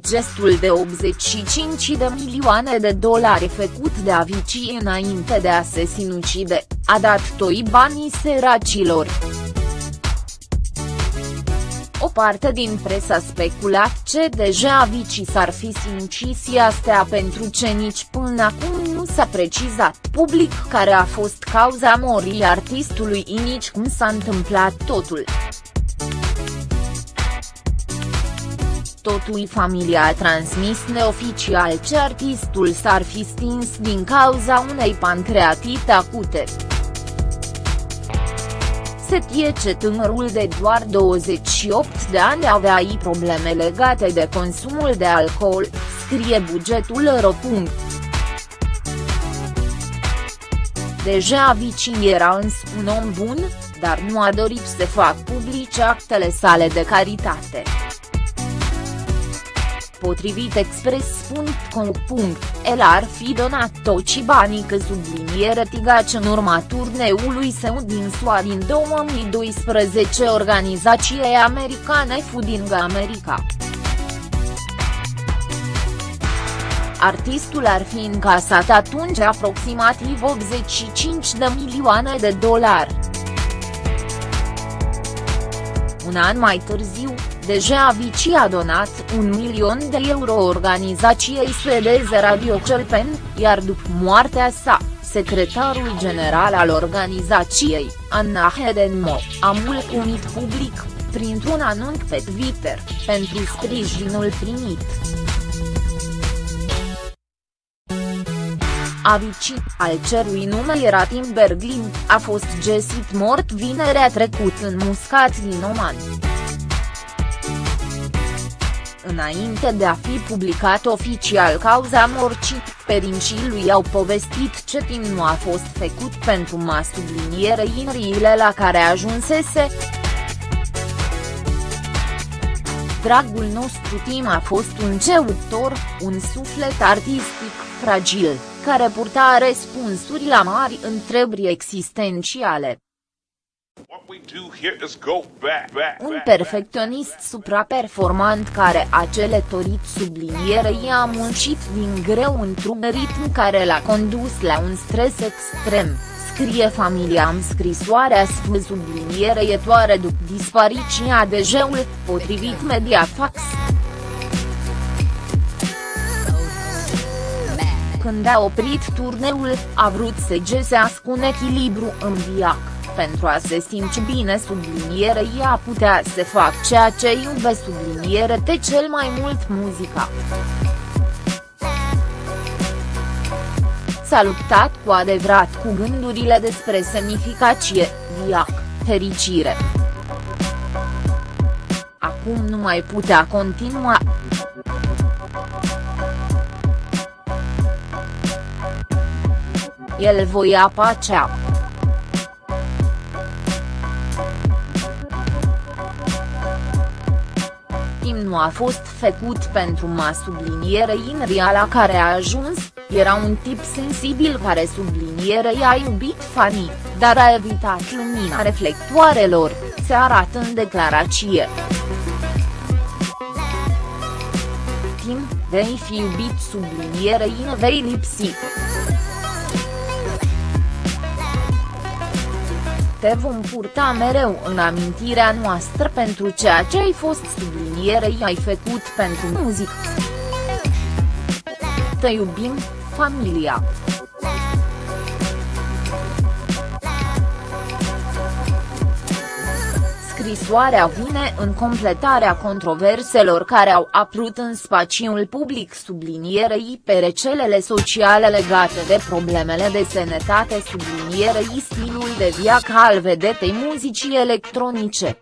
gestul de 85 de milioane de dolari făcut de Avicii înainte de a se sinucide, a dat toi banii săracilor. O parte din presă a speculat ce deja Avicii s-ar fi sinucis astea pentru ce nici până acum nu s-a precizat public care a fost cauza morii artistului nici cum s-a întâmplat totul. Totul familia a transmis neoficial ce artistul s-ar fi stins din cauza unei pancreatite acute. Se tie ce tânărul de doar 28 de ani avea i probleme legate de consumul de alcool, scrie bugetul ro. Deja Vicii era îns un om bun, dar nu a dorit să fac publice actele sale de caritate. Potrivit Express.com. El ar fi donat toți banii că subliniere Tigaci în urma turneului său din SUA din 2012 organizației americane Fooding America. Artistul ar fi încasat atunci aproximativ 85 de milioane de dolari. Un an mai târziu, deja Avicii a donat un milion de euro organizației suedeze Radio Celpen, iar după moartea sa, secretarul general al organizației, Anna Hedenmo, a mulțumit public, printr-un anunț pe Twitter, pentru sprijinul primit. Avicii, al cerui nume era Tim Berglin, a fost găsit mort vinerea trecut în Muscat din Oman. Înainte de a fi publicat oficial cauza morții, perincii lui au povestit ce timp nu a fost făcut pentru ma subliniere inriile la care ajunsese. Dragul nostru Tim a fost un ceutor, un suflet artistic fragil, care purta răspunsuri la mari întrebări existențiale. Un perfecționist supraperformant care a celetorit sublinierei a muncit din greu într-un ritm care l-a condus la un stres extrem, scrie familia în scrisoarea sfânt subliniere etoare după dispariția de jeul, potrivit Mediafax. Când a oprit turneul, a vrut să găsească un echilibru în viață pentru a se simți bine sublinierei a putea să fac ceea ce iube subliniere te cel mai mult muzica. S-a luptat cu adevărat cu gândurile despre semnificație, viac, fericire. Acum nu mai putea continua. El voia pacea. Nu a fost făcut pentru ma subliniere Inria la care a ajuns, era un tip sensibil care subliniere i-a iubit fanii, dar a evitat lumina reflectoarelor, se arată în declarație. Tim, vei fi iubit subliniere in vei lipsi. Te vom purta mereu în amintirea noastră pentru ceea ce ai fost sublinierei ai făcut pentru muzică. Te iubim, familia. Scrisoarea vine în completarea controverselor care au apărut în spațiul public sublinierei pe recelele sociale legate de problemele de sănătate sublinierei stilul de viață al vedetei muzicii electronice.